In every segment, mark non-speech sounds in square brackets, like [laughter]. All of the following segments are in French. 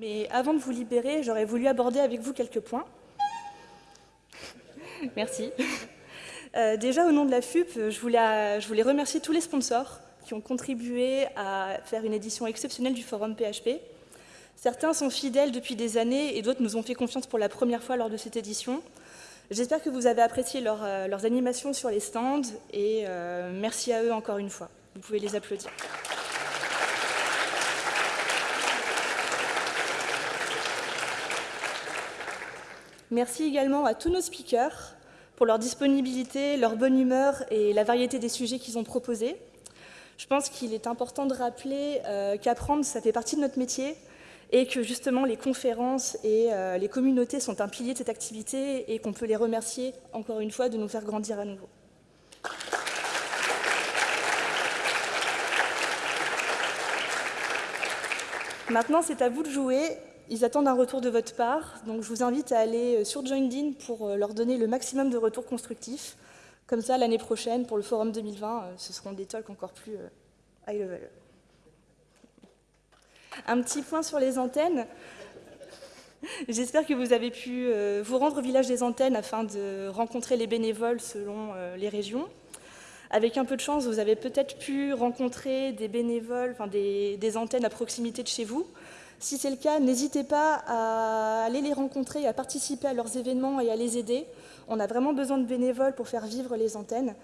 Et avant de vous libérer, j'aurais voulu aborder avec vous quelques points. [laughs] Merci. Euh, déjà, au nom de la FUP, je voulais, je voulais remercier tous les sponsors qui ont contribué à faire une édition exceptionnelle du forum PHP. Certains sont fidèles depuis des années et d'autres nous ont fait confiance pour la première fois lors de cette édition. J'espère que vous avez apprécié euh, leurs animations sur les stands et euh, merci à eux encore une fois. Vous pouvez les applaudir. Merci également à tous nos speakers pour leur disponibilité, leur bonne humeur et la variété des sujets qu'ils ont proposés. Je pense qu'il est important de rappeler euh, qu'apprendre, ça fait partie de notre métier et que justement les conférences et euh, les communautés sont un pilier de cette activité et qu'on peut les remercier encore une fois de nous faire grandir à nouveau. Maintenant, c'est à vous de jouer. Ils attendent un retour de votre part, donc je vous invite à aller euh, sur JoinDin pour euh, leur donner le maximum de retours constructifs. Comme ça, l'année prochaine, pour le Forum 2020, ce seront des talks encore plus high level. Un petit point sur les antennes. J'espère que vous avez pu euh, vous rendre au village des antennes afin de rencontrer les bénévoles selon euh, les régions. Avec un peu de chance, vous avez peut-être pu rencontrer des bénévoles, enfin des, antennes à proximité de chez vous. Si c'est le cas, n'hésitez pas à aller les rencontrer, à participer à leurs événements et à les aider. On a vraiment besoin de bénévoles pour faire vivre les antennes.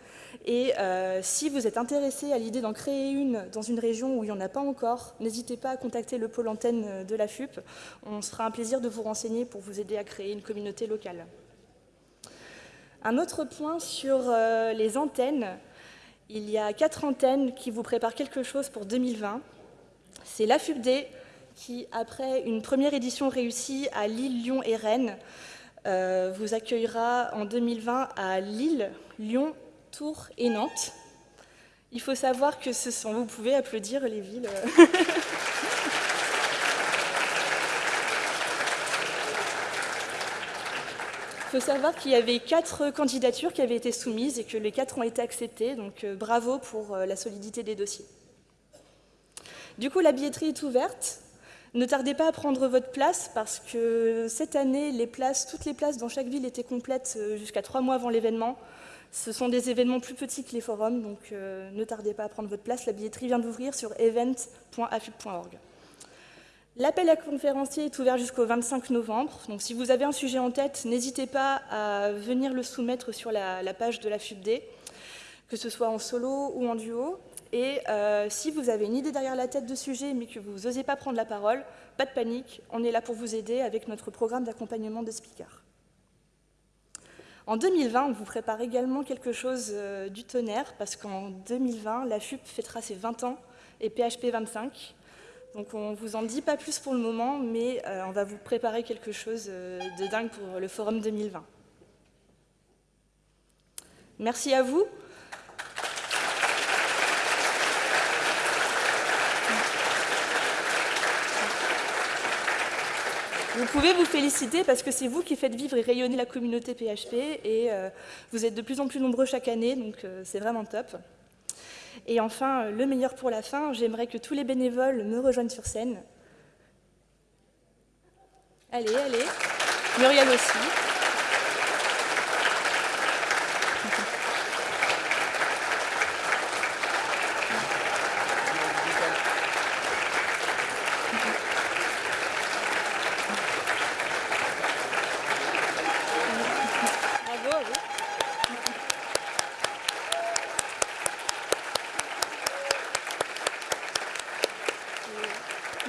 Et euh, si vous êtes intéressé à l'idée d'en créer une dans une région où il n'y en a pas encore, n'hésitez pas à contacter le pôle antenne de la FUP. On sera un plaisir de vous renseigner pour vous aider à créer une communauté locale. Un autre point sur euh, les antennes. Il y a quatre antennes qui vous préparent quelque chose pour 2020. C'est la FUPD qui, après une première édition réussie à Lille, Lyon et Rennes, euh, vous accueillera en 2020 à Lille, Lyon, Tours et Nantes. Il faut savoir que ce sont... Vous pouvez applaudir les villes. [laughs] Il faut savoir qu'il y avait quatre candidatures qui avaient été soumises et que les quatre ont été acceptées, donc euh, bravo pour euh, la solidité des dossiers. Du coup, la billetterie est ouverte. Ne tardez pas à prendre votre place parce que cette année, toutes les places dans chaque ville étaient complètes euh, jusqu'à trois mois avant l'événement. Ce sont des événements plus petits que les forums, donc euh, ne tardez pas à prendre votre place. La billetterie vient d'ouvrir sur event.afub.org. L'appel à conférencier est ouvert jusqu'au 25 novembre. Donc si vous avez un sujet en tête, n'hésitez pas à venir le soumettre sur la, la page de la FUBD, que ce soit en solo ou en duo. Et euh, si vous avez une idée derrière la tête de sujet, mais que vous n'osez pas prendre la parole, pas de panique, on est là pour vous aider avec notre programme d'accompagnement de speakers. En 2020, on vous prépare également quelque chose euh, du tonnerre, parce qu'en 2020, la FUP fêtera ses 20 ans et PHP 25. Donc on ne vous en dit pas plus pour le moment, mais euh, on va vous préparer quelque chose de dingue pour le Forum 2020. Merci à vous. Vous pouvez vous féliciter parce que c'est vous qui faites vivre et rayonner la communauté PHP et euh, vous êtes de plus en plus nombreux chaque année, donc euh, c'est vraiment top. Et enfin, euh, le meilleur pour la fin, j'aimerais que tous les bénévoles me rejoignent sur scène. Allez, allez. Muriel aussi.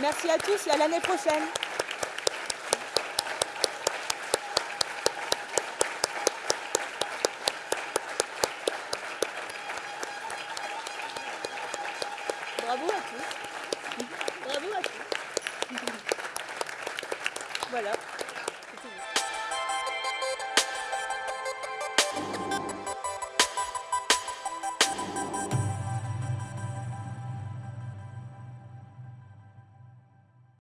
Merci à tous et à l'année prochaine. Bravo à tous. Bravo à tous. Voilà.